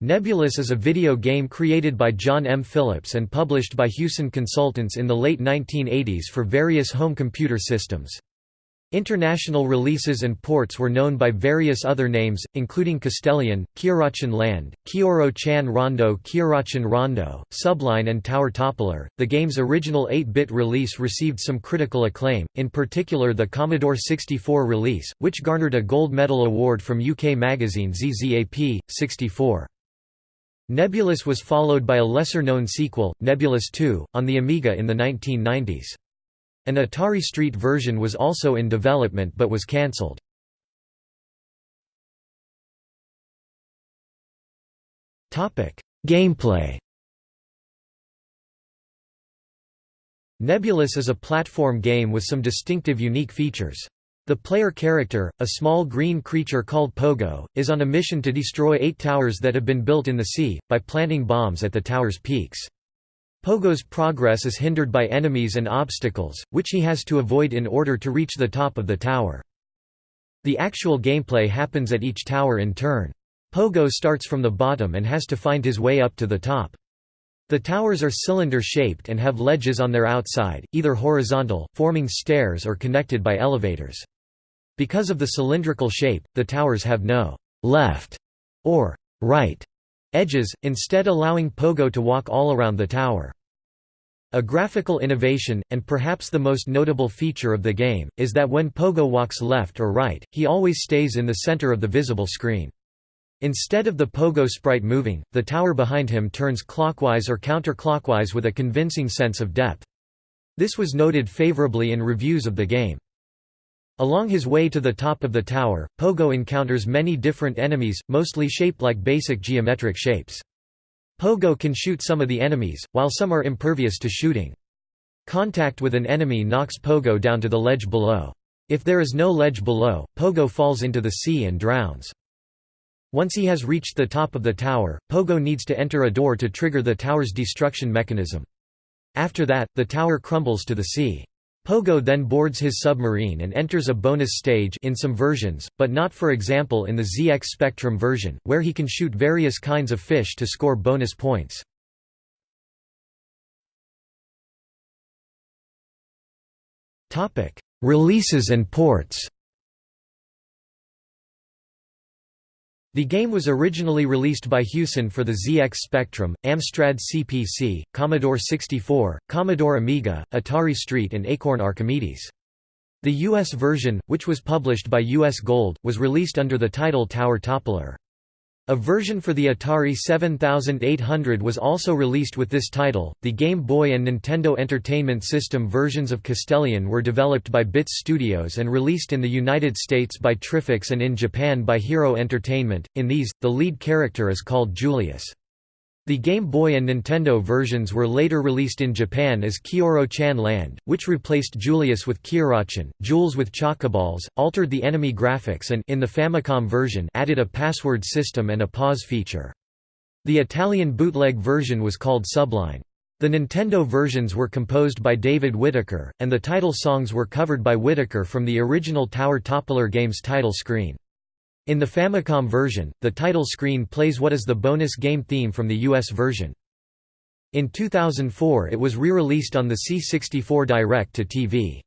Nebulus is a video game created by John M. Phillips and published by Hewson Consultants in the late 1980s for various home computer systems. International releases and ports were known by various other names, including Castelian, Kiorachan Land, Kioro Chan Rondo, Kiorachan Rondo, Subline, and Tower Toppler. The game's original 8 bit release received some critical acclaim, in particular the Commodore 64 release, which garnered a Gold Medal award from UK magazine ZZAP, 64. Nebulus was followed by a lesser-known sequel, Nebulus 2, on the Amiga in the 1990s. An Atari Street version was also in development but was cancelled. Gameplay Nebulus is a platform game with some distinctive unique features. The player character, a small green creature called Pogo, is on a mission to destroy eight towers that have been built in the sea, by planting bombs at the tower's peaks. Pogo's progress is hindered by enemies and obstacles, which he has to avoid in order to reach the top of the tower. The actual gameplay happens at each tower in turn. Pogo starts from the bottom and has to find his way up to the top. The towers are cylinder-shaped and have ledges on their outside, either horizontal, forming stairs or connected by elevators. Because of the cylindrical shape, the towers have no «left» or «right» edges, instead allowing Pogo to walk all around the tower. A graphical innovation, and perhaps the most notable feature of the game, is that when Pogo walks left or right, he always stays in the center of the visible screen. Instead of the Pogo sprite moving, the tower behind him turns clockwise or counterclockwise with a convincing sense of depth. This was noted favorably in reviews of the game. Along his way to the top of the tower, Pogo encounters many different enemies, mostly shaped like basic geometric shapes. Pogo can shoot some of the enemies, while some are impervious to shooting. Contact with an enemy knocks Pogo down to the ledge below. If there is no ledge below, Pogo falls into the sea and drowns. Once he has reached the top of the tower, Pogo needs to enter a door to trigger the tower's destruction mechanism. After that, the tower crumbles to the sea. Pogo then boards his submarine and enters a bonus stage in some versions, but not for example in the ZX Spectrum version, where he can shoot various kinds of fish to score bonus points. Releases and ports The game was originally released by Hewson for the ZX Spectrum, Amstrad CPC, Commodore 64, Commodore Amiga, Atari ST and Acorn Archimedes. The US version, which was published by US Gold, was released under the title Tower Toppler. A version for the Atari 7800 was also released with this title. The Game Boy and Nintendo Entertainment System versions of Castelian were developed by Bits Studios and released in the United States by Triffix and in Japan by Hero Entertainment. In these, the lead character is called Julius. The Game Boy and Nintendo versions were later released in Japan as Kioro-chan Land, which replaced Julius with Kiorachan, Jules with Chocoballs, altered the enemy graphics and in the Famicom version added a password system and a pause feature. The Italian bootleg version was called Subline. The Nintendo versions were composed by David Whittaker, and the title songs were covered by Whittaker from the original Tower Toppler game's title screen. In the Famicom version, the title screen plays what is the bonus game theme from the US version. In 2004 it was re-released on the C64 Direct-to-TV.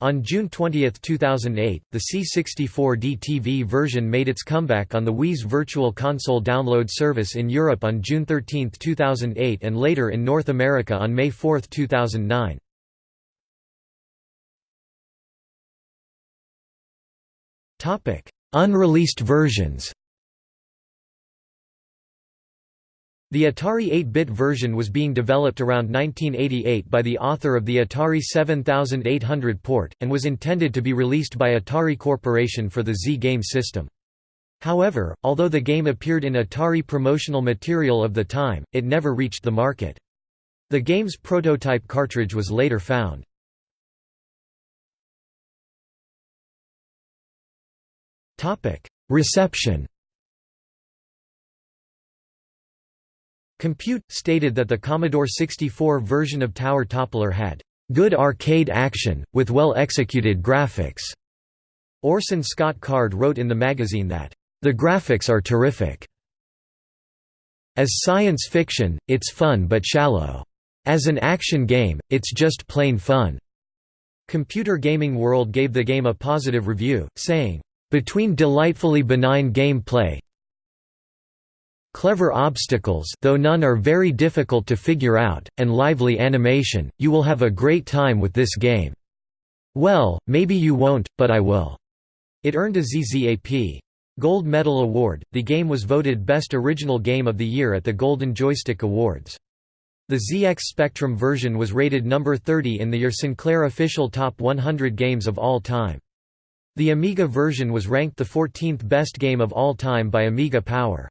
On June 20, 2008, the C64 DTV version made its comeback on the Wii's Virtual Console download service in Europe on June 13, 2008 and later in North America on May 4, 2009. Unreleased versions The Atari 8-bit version was being developed around 1988 by the author of the Atari 7800 port, and was intended to be released by Atari Corporation for the Z game system. However, although the game appeared in Atari promotional material of the time, it never reached the market. The game's prototype cartridge was later found. Reception Compute, stated that the Commodore 64 version of Tower Toppler had "...good arcade action, with well-executed graphics." Orson Scott Card wrote in the magazine that, "...the graphics are terrific." As science fiction, it's fun but shallow. As an action game, it's just plain fun." Computer Gaming World gave the game a positive review, saying, "...between delightfully benign gameplay, clever obstacles though none are very difficult to figure out, and lively animation, you will have a great time with this game. Well, maybe you won't, but I will." It earned a ZZAP. Gold Medal Award. The game was voted Best Original Game of the Year at the Golden Joystick Awards. The ZX Spectrum version was rated number 30 in the Your Sinclair official Top 100 Games of All Time. The Amiga version was ranked the 14th best game of all time by Amiga Power.